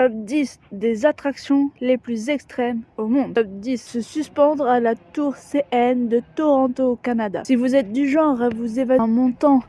Top 10 des attractions les plus extrêmes au monde. Top 10 se suspendre à la tour CN de Toronto au Canada. Si vous êtes du genre à vous évader en montant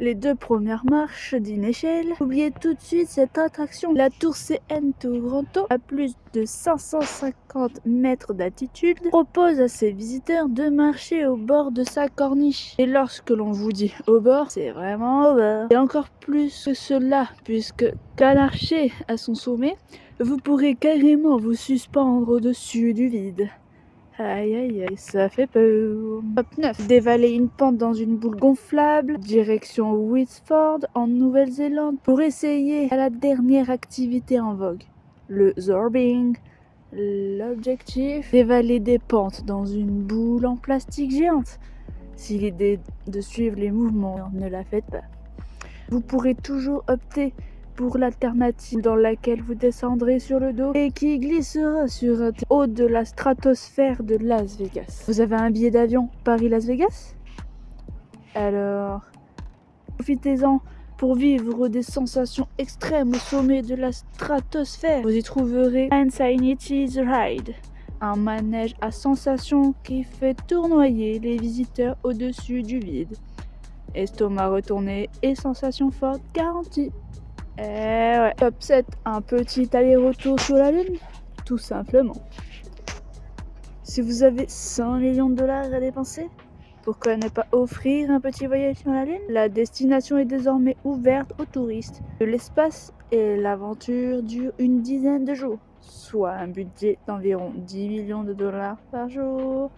les deux premières marches d'une échelle. Oubliez tout de suite cette attraction. La tour CN Toronto, à plus de 550 mètres d'altitude, propose à ses visiteurs de marcher au bord de sa corniche. Et lorsque l'on vous dit au bord, c'est vraiment au bord. Et encore plus que cela, puisque qu'à l'archer à son sommet, vous pourrez carrément vous suspendre au-dessus du vide. Aïe aïe aïe, ça fait peur. Top 9. Dévaler une pente dans une boule gonflable, direction Whitford en Nouvelle-Zélande pour essayer la dernière activité en vogue, le zorbing. L'objectif, dévaler des pentes dans une boule en plastique géante. Si l'idée de suivre les mouvements, ne la faites pas. Vous pourrez toujours opter pour l'alternative dans laquelle vous descendrez sur le dos et qui glissera sur un haut de la stratosphère de Las Vegas. Vous avez un billet d'avion Paris-Las Vegas? Alors, profitez-en pour vivre des sensations extrêmes au sommet de la stratosphère. Vous y trouverez Insanity's Ride, un manège à sensations qui fait tournoyer les visiteurs au-dessus du vide. Estomac retourné et sensations fortes garanties. Eh ouais. Top 7, un petit aller-retour sur la Lune Tout simplement. Si vous avez 100 millions de dollars à dépenser, pourquoi ne pas offrir un petit voyage sur la Lune? La destination est désormais ouverte aux touristes l'espace et l'aventure dure une dizaine de jours, soit un budget d'environ 10 millions de dollars par jour,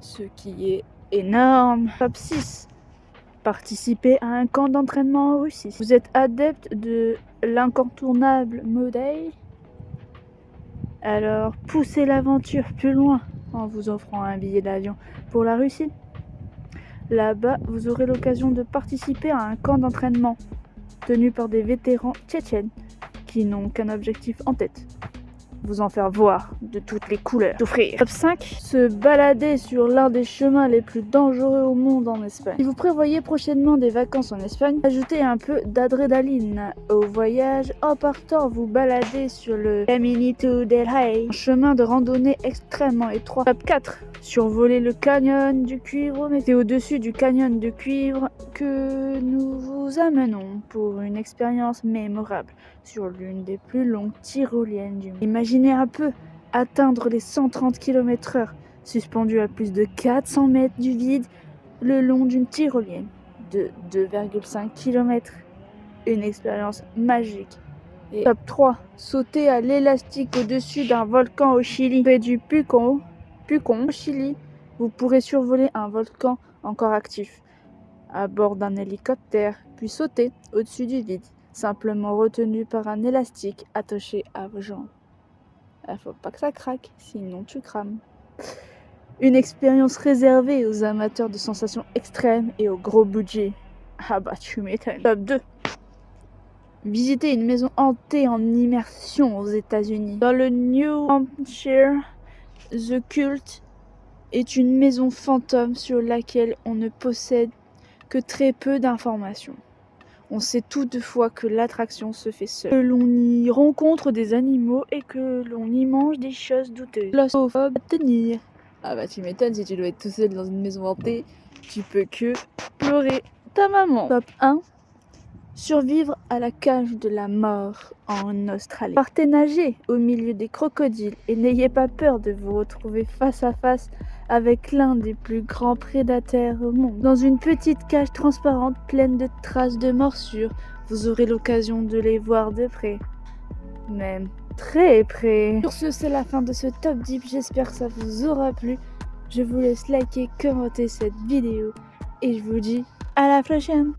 ce qui est énorme. Top 6, participer à un camp d'entraînement en Russie. Vous êtes adepte de l'incontournable Modei Alors poussez l'aventure plus loin en vous offrant un billet d'avion pour la Russie. Là-bas, vous aurez l'occasion de participer à un camp d'entraînement tenu par des vétérans tchétchènes qui n'ont qu'un objectif en tête, vous en faire voir de toutes les couleurs. Top 5. Se balader sur l'un des chemins les plus dangereux au monde en Espagne. Si vous prévoyez prochainement des vacances en Espagne, ajoutez un peu d'adrénaline au voyage en partant vous balader sur le Caminito del Rey, un chemin de randonnée extrêmement étroit. Top 4 survoler le canyon du cuivre, c'est au-dessus du canyon de cuivre que nous vous amenons pour une expérience mémorable sur l'une des plus longues tyroliennes du monde. Un peu atteindre les 130 km/h, suspendu à plus de 400 mètres du vide le long d'une tyrolienne de 2,5 km. Une expérience magique. Et top 3. Sauter à l'élastique au-dessus d'un volcan au Chili, près du Pucon, Pucon, au Chili. Vous pourrez survoler un volcan encore actif à bord d'un hélicoptère, puis sauter au-dessus du vide, simplement retenu par un élastique attaché à vos jambes. Il faut pas que ça craque, sinon tu crames. Une expérience réservée aux amateurs de sensations extrêmes et au gros budget. Ah bah tu m'étonnes. Top 2. Visiter une maison hantée en immersion aux États-Unis. Dans le New Hampshire, The Cult est une maison fantôme sur laquelle on ne possède que très peu d'informations. On sait toutefois que l'attraction se fait seule, que l'on y rencontre des animaux et que l'on y mange des choses douteuses. à tenir. Ah bah tu m'étonnes, si tu dois être tout seul dans une maison hantée, tu peux que pleurer ta maman. Top 1. Survivre à la cage de la mort en Australie. Partez nager au milieu des crocodiles et n'ayez pas peur de vous retrouver face à face avec l'un des plus grands prédateurs au monde. Dans une petite cage transparente pleine de traces de morsures, vous aurez l'occasion de les voir de près. Même très près. Sur ce, c'est la fin de ce top 10. J'espère que ça vous aura plu. Je vous laisse liker, commenter cette vidéo et je vous dis à la prochaine